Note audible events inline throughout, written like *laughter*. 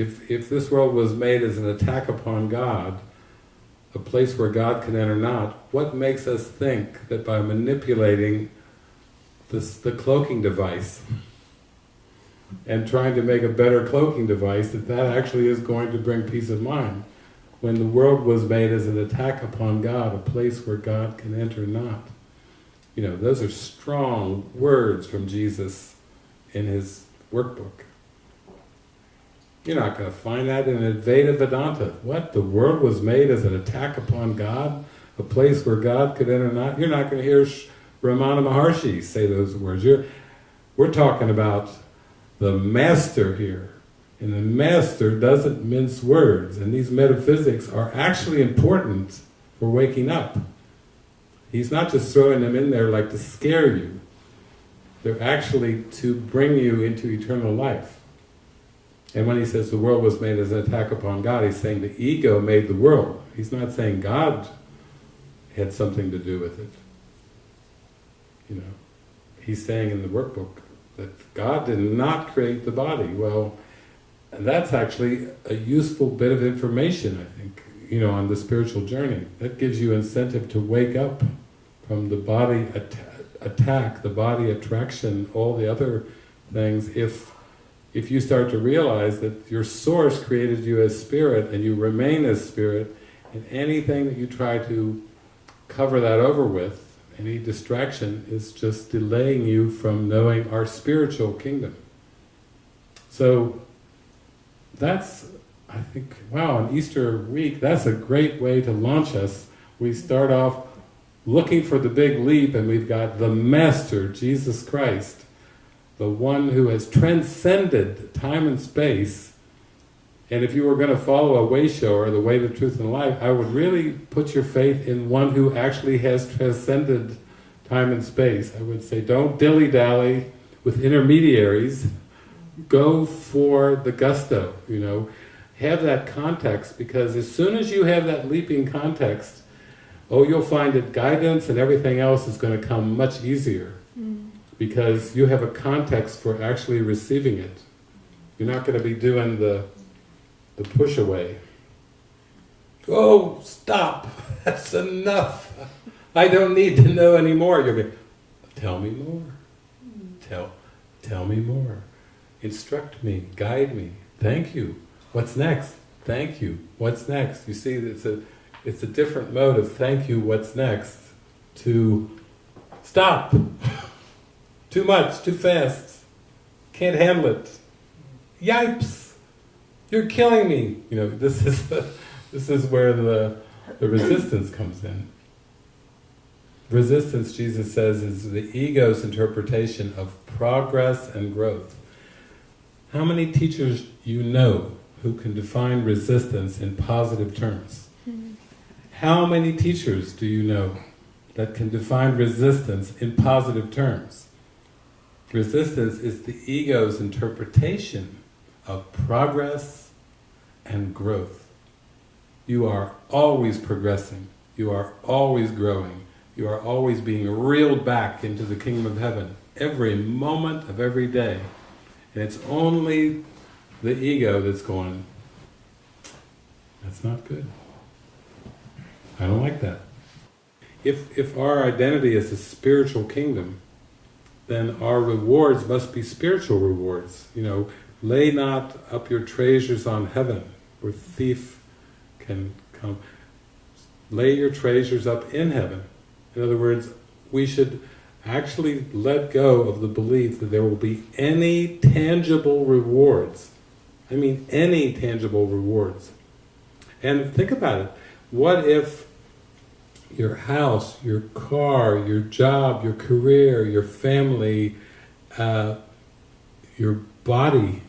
If, if this world was made as an attack upon God, a place where God can enter not, what makes us think that by manipulating this, the cloaking device and trying to make a better cloaking device, that that actually is going to bring peace of mind? When the world was made as an attack upon God, a place where God can enter not. You know, those are strong words from Jesus in his workbook. You're not going to find that in Advaita Vedanta. What? The world was made as an attack upon God? A place where God could enter not? You're not going to hear Ramana Maharshi say those words. You're, we're talking about the master here. And the master doesn't mince words. And these metaphysics are actually important for waking up. He's not just throwing them in there like to scare you. They're actually to bring you into eternal life. And when he says the world was made as an attack upon God, he's saying the ego made the world. He's not saying God had something to do with it. You know, he's saying in the workbook that God did not create the body. Well, and that's actually a useful bit of information, I think, you know, on the spiritual journey. That gives you incentive to wake up from the body at attack, the body attraction, all the other things, if if you start to realize that your source created you as spirit and you remain as spirit, and anything that you try to cover that over with, any distraction, is just delaying you from knowing our spiritual kingdom. So that's, I think, wow, on Easter week, that's a great way to launch us. We start off looking for the big leap and we've got the Master, Jesus Christ, the one who has transcended time and space, and if you were going to follow a way shower, the way, the truth, and life, I would really put your faith in one who actually has transcended time and space. I would say don't dilly-dally with intermediaries, go for the gusto, you know. Have that context, because as soon as you have that leaping context, oh, you'll find that guidance and everything else is going to come much easier because you have a context for actually receiving it. You're not going to be doing the, the push away. Oh, stop! *laughs* That's enough! I don't need to know anymore. You'll be, tell me more. Tell, tell me more. Instruct me, guide me. Thank you. What's next? Thank you. What's next? You see, it's a, it's a different mode of thank you, what's next, to stop. Too much, too fast. Can't handle it. Yipes! You're killing me! You know, this is the, this is where the, the resistance comes in. Resistance, Jesus says, is the ego's interpretation of progress and growth. How many teachers you know who can define resistance in positive terms? How many teachers do you know that can define resistance in positive terms? Resistance is the ego's interpretation of progress and growth. You are always progressing, you are always growing, you are always being reeled back into the kingdom of heaven every moment of every day. And it's only the ego that's going, that's not good. I don't like that. If, if our identity is a spiritual kingdom, then our rewards must be spiritual rewards. You know, lay not up your treasures on heaven, where thief can come. Lay your treasures up in heaven. In other words, we should actually let go of the belief that there will be any tangible rewards. I mean any tangible rewards. And think about it. What if your house, your car, your job, your career, your family, uh, your body,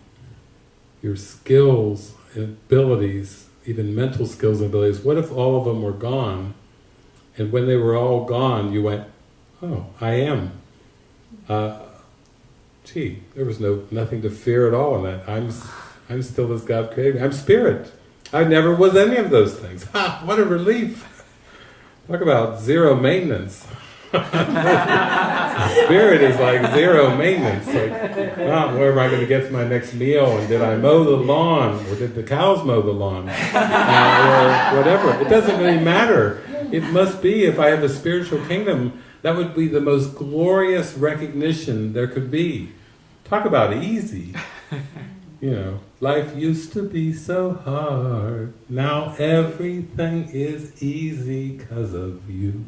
your skills abilities, even mental skills and abilities, what if all of them were gone? And when they were all gone, you went, oh, I am. Uh, gee, there was no nothing to fear at all in that. I'm, I'm still as God created me. I'm spirit. I never was any of those things. *laughs* Ha! What a relief! Talk about zero maintenance. *laughs* Spirit is like zero maintenance. Like, oh, where am I going to get to my next meal? And did I mow the lawn? Or did the cows mow the lawn? Uh, or whatever. It doesn't really matter. It must be, if I have a spiritual kingdom, that would be the most glorious recognition there could be. Talk about easy. You know, life used to be so hard. Now everything is easy because of you.